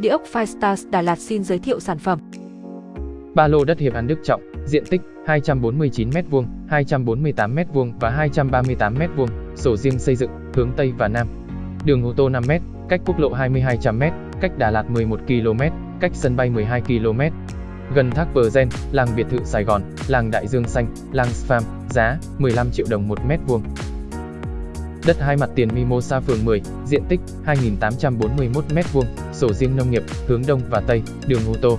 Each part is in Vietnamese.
Địa ốc Firestars Đà Lạt xin giới thiệu sản phẩm. Ba lô đất Hiệp An Đức Trọng, diện tích 249m2, 248m2 và 238m2, sổ riêng xây dựng, hướng Tây và Nam. Đường ô tô 5m, cách quốc lộ 2200m, cách Đà Lạt 11 km, cách sân bay 12 km. Gần thác Bờ Gen, làng biệt thự Sài Gòn, làng Đại Dương Xanh, làng Spam, giá 15 triệu đồng 1 mét vuông. Đất hai mặt tiền Mimosa phường 10, diện tích 2.841 m2, sổ riêng nông nghiệp, hướng Đông và Tây, đường ô tô.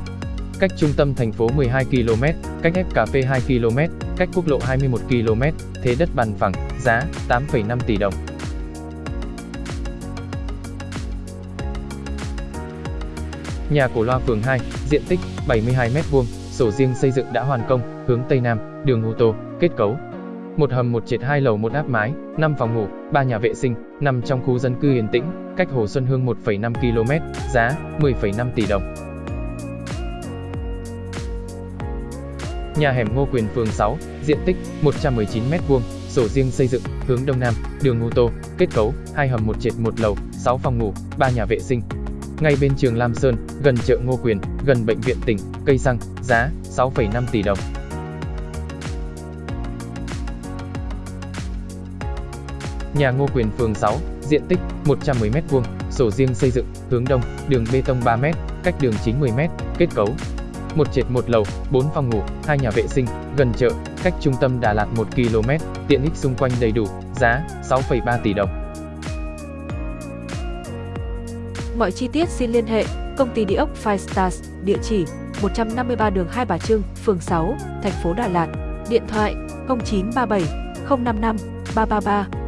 Cách trung tâm thành phố 12 km, cách ép cà phê 2 km, cách quốc lộ 21 km, thế đất bằng phẳng, giá 8,5 tỷ đồng. Nhà cổ loa phường 2, diện tích 72 m2, sổ riêng xây dựng đã hoàn công, hướng Tây Nam, đường ô tô, kết cấu một hầm một trệt hai lầu một áp mái, 5 phòng ngủ, 3 nhà vệ sinh, nằm trong khu dân cư yên tĩnh, cách Hồ Xuân Hương 1,5 km, giá 10,5 tỷ đồng. Nhà hẻm Ngô Quyền phường 6, diện tích 119 m2, sổ riêng xây dựng, hướng đông nam, đường ô tô, kết cấu, hai hầm một trệt một lầu, 6 phòng ngủ, 3 nhà vệ sinh. Ngay bên trường Lam Sơn, gần chợ Ngô Quyền, gần bệnh viện tỉnh, cây xăng, giá 6,5 tỷ đồng. Nhà Ngô Quyền phường 6, diện tích 110m2, sổ riêng xây dựng, hướng đông, đường bê tông 3m, cách đường chính 10m, kết cấu. Một trệt một lầu, 4 phòng ngủ, hai nhà vệ sinh, gần chợ, cách trung tâm Đà Lạt 1 km, tiện ích xung quanh đầy đủ, giá 6,3 tỷ đồng. Mọi chi tiết xin liên hệ công ty địa ốc Five Stars, địa chỉ 153 đường Hai Bà Trưng, phường 6, thành phố Đà Lạt, điện thoại 0937 055 333